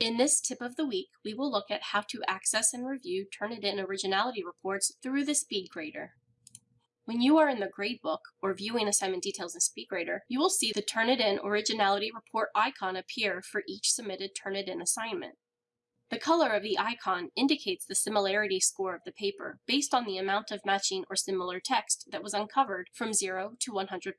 In this tip of the week, we will look at how to access and review Turnitin originality reports through the SpeedGrader. When you are in the gradebook or viewing assignment details in SpeedGrader, you will see the Turnitin originality report icon appear for each submitted Turnitin assignment. The color of the icon indicates the similarity score of the paper based on the amount of matching or similar text that was uncovered from 0 to 100%.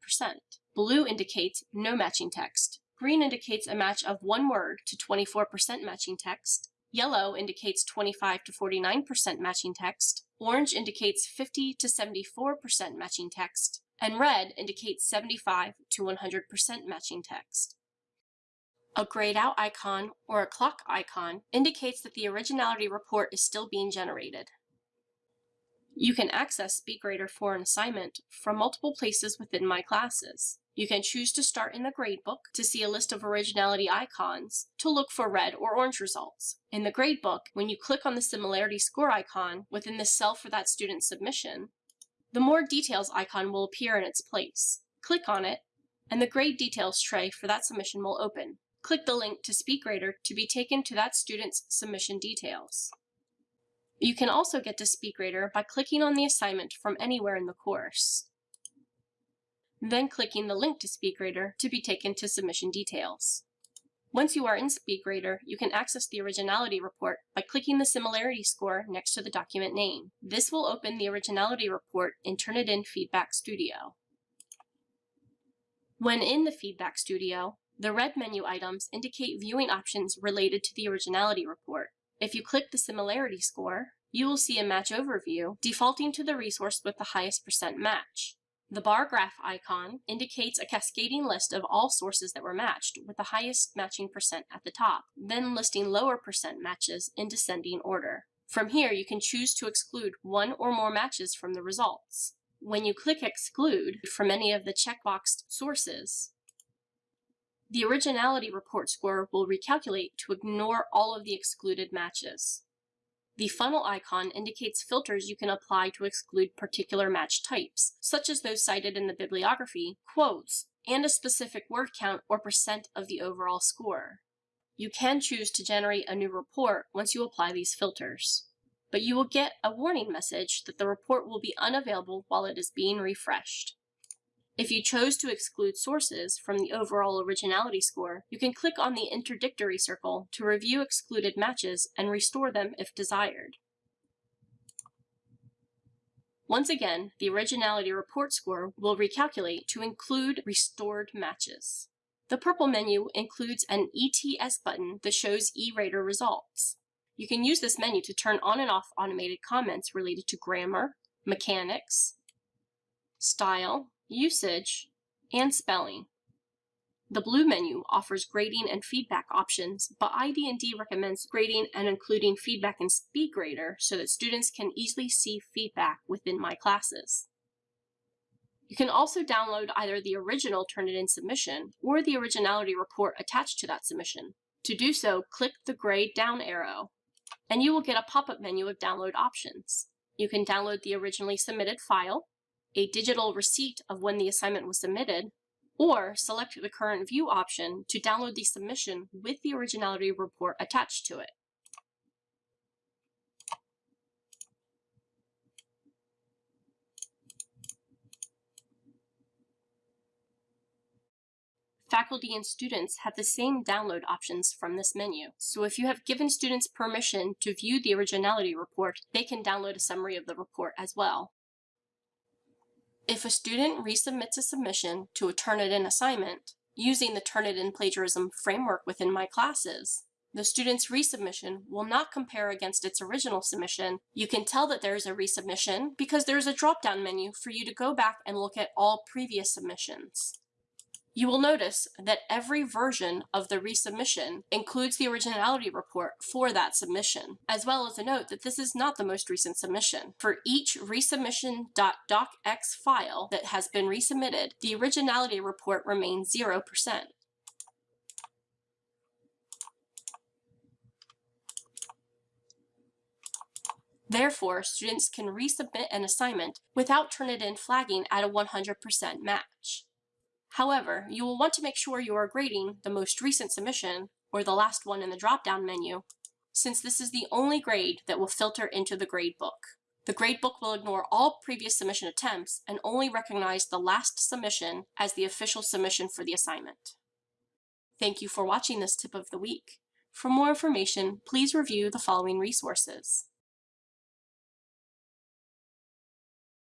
Blue indicates no matching text. Green indicates a match of one word to 24% matching text. Yellow indicates 25 to 49% matching text. Orange indicates 50 to 74% matching text. And red indicates 75 to 100% matching text. A grayed out icon or a clock icon indicates that the originality report is still being generated. You can access SpeedGrader for an assignment from multiple places within my classes. You can choose to start in the gradebook to see a list of originality icons to look for red or orange results. In the gradebook, when you click on the similarity score icon within the cell for that student's submission, the more details icon will appear in its place. Click on it, and the grade details tray for that submission will open. Click the link to SpeedGrader to be taken to that student's submission details. You can also get to SpeedGrader by clicking on the assignment from anywhere in the course then clicking the link to SpeedGrader to be taken to submission details. Once you are in SpeedGrader, you can access the originality report by clicking the similarity score next to the document name. This will open the originality report in Turnitin Feedback Studio. When in the Feedback Studio, the red menu items indicate viewing options related to the originality report. If you click the similarity score, you will see a match overview defaulting to the resource with the highest percent match. The bar graph icon indicates a cascading list of all sources that were matched, with the highest matching percent at the top, then listing lower percent matches in descending order. From here, you can choose to exclude one or more matches from the results. When you click Exclude from any of the checkboxed sources, the originality report score will recalculate to ignore all of the excluded matches. The funnel icon indicates filters you can apply to exclude particular match types, such as those cited in the bibliography, quotes, and a specific word count or percent of the overall score. You can choose to generate a new report once you apply these filters, but you will get a warning message that the report will be unavailable while it is being refreshed. If you chose to exclude sources from the overall originality score, you can click on the interdictory circle to review excluded matches and restore them if desired. Once again, the originality report score will recalculate to include restored matches. The purple menu includes an ETS button that shows E-Rater results. You can use this menu to turn on and off automated comments related to grammar, mechanics, style, usage, and spelling. The blue menu offers grading and feedback options, but ID&D recommends grading and including feedback in SpeedGrader so that students can easily see feedback within my classes. You can also download either the original Turnitin submission or the originality report attached to that submission. To do so, click the gray down arrow, and you will get a pop-up menu of download options. You can download the originally submitted file, a digital receipt of when the assignment was submitted, or select the current view option to download the submission with the originality report attached to it. Faculty and students have the same download options from this menu. So if you have given students permission to view the originality report, they can download a summary of the report as well. If a student resubmits a submission to a Turnitin assignment using the Turnitin plagiarism framework within my classes, the student's resubmission will not compare against its original submission. You can tell that there is a resubmission because there is a drop-down menu for you to go back and look at all previous submissions. You will notice that every version of the resubmission includes the originality report for that submission, as well as a note that this is not the most recent submission. For each resubmission.docx file that has been resubmitted, the originality report remains 0%. Therefore, students can resubmit an assignment without Turnitin flagging at a 100% match. However, you will want to make sure you are grading the most recent submission or the last one in the drop-down menu, since this is the only grade that will filter into the gradebook. The gradebook will ignore all previous submission attempts and only recognize the last submission as the official submission for the assignment. Thank you for watching this tip of the week. For more information, please review the following resources.